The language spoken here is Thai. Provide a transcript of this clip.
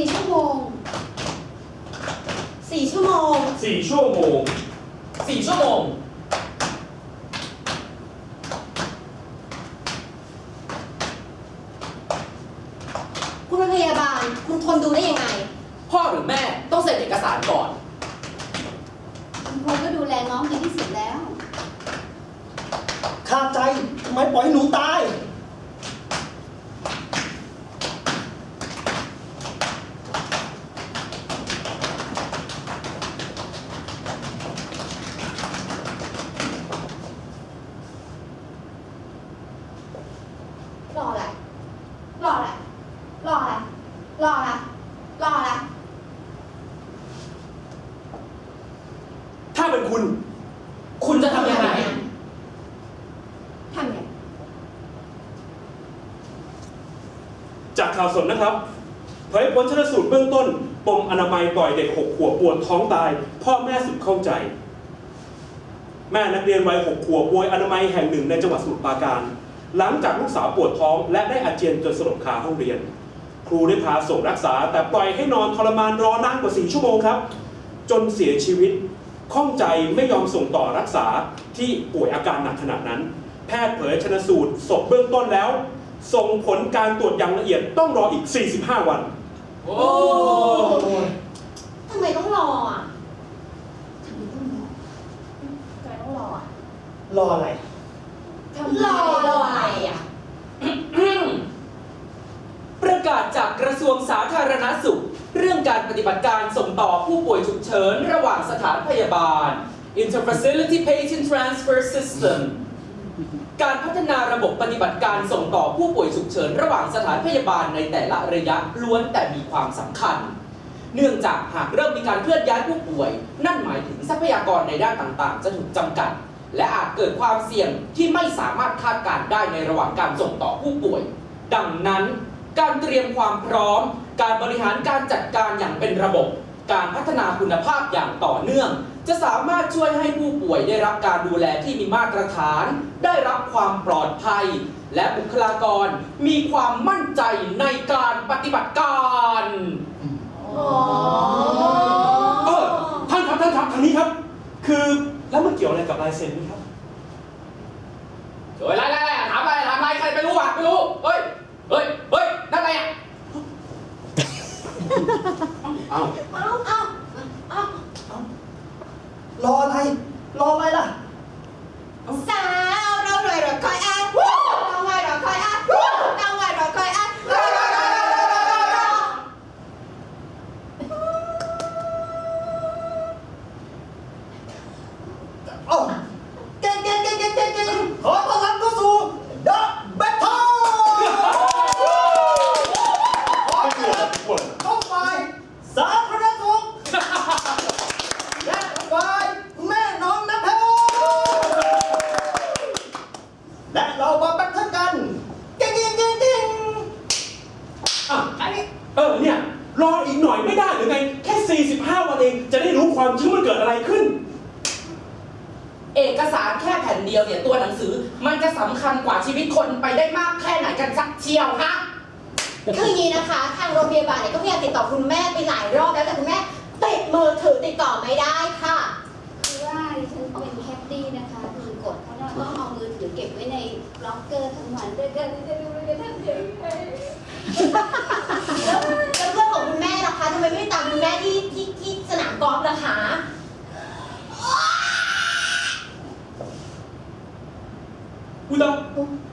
สี่ชั่วโมงสี่ชั่วโมงสี่ชั่วโมงสี่ชั่วโมงคุณเป็นพยาบาลคุณทนดูได้ยังไง พ่อหรือแม่ต้องเซ็นเอกสารก่อน คุณพลก็ดูแลน้องดีที่สุดแล้วขาดใจทำไมปล่อยให้หนูตาย รออะไร รออะไร รออะไร รออะไร รออะไร ถ้าเป็นคุณ คุณจะทำยังไงทำไงจากข่าวสดนะครับเผยผลชนสูตรเบื้องต้น ปมอนามัยปล่อยเด็กหกขวบปวดท้องตาย พ่อแม่สุดเข้าใจ แม่นักเรียนวัยหกขวบป่วยอนามัยแห่งหนึ่งในจังหวัดสมุทรปราการ หลังจากลูกสาวปวดท้อง และได้อาเจียนจนสลบคาห้องเรียน ครูได้พาส่งรักษา แต่ปล่อยให้นอนทรมานรอนานกว่า4ชั่วโมงครับ จนเสียชีวิต ข้องใจไม่ยอมส่งต่อรักษาที่ป่วยอาการหนักขนาดนั้น แพทย์เผยชนสูตรศพเบื้องต้นแล้ว ส่งผลการตรวจอย่างละเอียดต้องรออีก 45 วันโอ้ทำไมต้องรออะทำไมต้องรอทำไมต้องรออะรออะไรทำรอรออะไรอะประกาศจากกระทรวงสาธารณสุข เรื่องการปฏิบัติการส่งต่อผู้ป่วยฉุกเฉินระหว่างสถานพยาบาล Interfacility Patient Transfer System การพัฒนาระบบปฏิบัติการส่งต่อผู้ป่วยฉุกเฉินระหว่างสถานพยาบาลในแต่ละระยะล้วนแต่มีความสำคัญ เนื่องจากหากเริ่มมีการเคลื่อนย้ายผู้ป่วย นั่นหมายถึงทรัพยากรในด้านต่างๆ จะถูกจำกัด และอาจเกิดความเสี่ยงที่ไม่สามารถคาดการได้ในระหว่างการส่งต่อผู้ป่วย ดังนั้น การเตรียมความพร้อม การบริหารการจัดการอย่างเป็นระบบ การพัฒนาคุณภาพอย่างต่อเนื่อง จะสามารถช่วยให้ผู้ป่วยได้รับการดูแลที่มีมาตรฐาน ได้รับความปลอดภัย และบุคลากรมีความมั่นใจในการปฏิบัติการอ๋อเออท่านครับท่านครับทางนี้ครับ คือแล้วมันเกี่ยวอะไรกับลายเซ็นไหมครับเฮ้ยไล่ไล่ไล่ถามอะไรถามอะไรใครไม่รู้วะไม่รู้ เฮ้ย เฮ้ย Không Không Không Không Lo này Lo này là. Sao? Đâu rồi rồi coi ăn Đâu ngoài rồi coi ăn Đâu ngoài rồi coi ăn Oh! องจะได้รู้ความจริงว่ามันเกิดอะไรขึ้น เอกสารแค่แผ่นเดียวเนี่ยตัวหนังสือมันจะสำคัญกว่าชีวิตคนไปได้มากแค่ไหนกันสักเชียวฮะคืออย่างนี้นะคะ ทางโรงพยาบาลเนี่ยก็พยายามติดต่อคุณแม่ไปหลายรอบแล้วแต่คุณแม่ติดมือถือติดต่อไม่ได้ค่ะ คือว่าดิฉันเป็นแคดดี้นะคะคือกฎเขาเนี่ยต้องเอามือถือเก็บไว้ในล็อกเกอร์ทั้งวันด้วยกันจะดูเลยท่านเฉย cuidar.